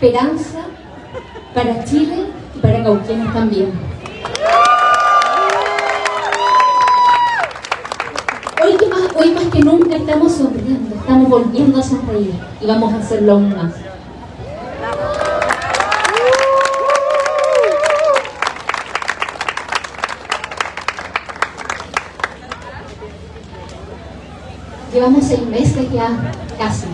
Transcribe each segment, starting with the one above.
esperanza para Chile y para Cauquenes también. Hoy, más, hoy más que nunca estamos sonriendo, estamos volviendo a sonreír y vamos a hacerlo aún más. Llevamos seis meses ya, casi,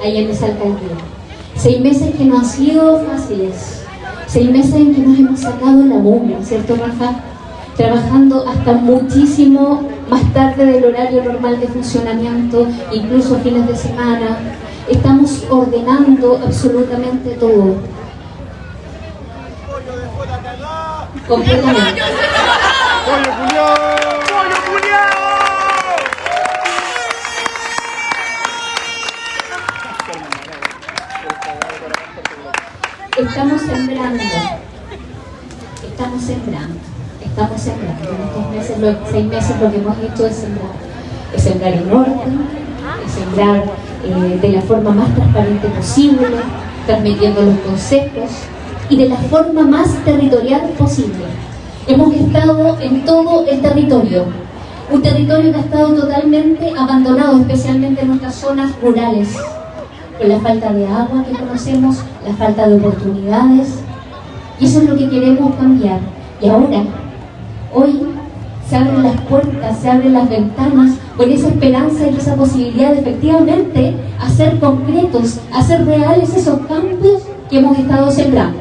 ahí en esa alcaldía. Seis meses que no han sido fáciles. Seis meses en que nos hemos sacado la mugre, ¿cierto, Rafa? Trabajando hasta muchísimo más tarde del horario normal de funcionamiento, incluso fines de semana. Estamos ordenando absolutamente todo. Completamente. Estamos sembrando. Estamos sembrando. Estamos sembrando. En estos meses, lo- seis meses lo que hemos hecho es sembrar. Es sembrar en orden, es sembrar eh, de la forma más transparente posible, transmitiendo los conceptos y de la forma más territorial posible. Hemos estado en todo el territorio, un territorio que ha estado totalmente abandonado, especialmente en nuestras zonas rurales, con la falta de agua que conocemos, la falta de oportunidades, y eso es lo que queremos cambiar. Y ahora, hoy, se abren las puertas, se abren las ventanas con esa esperanza y esa posibilidad de efectivamente hacer concretos, hacer reales esos cambios que hemos estado sembrando.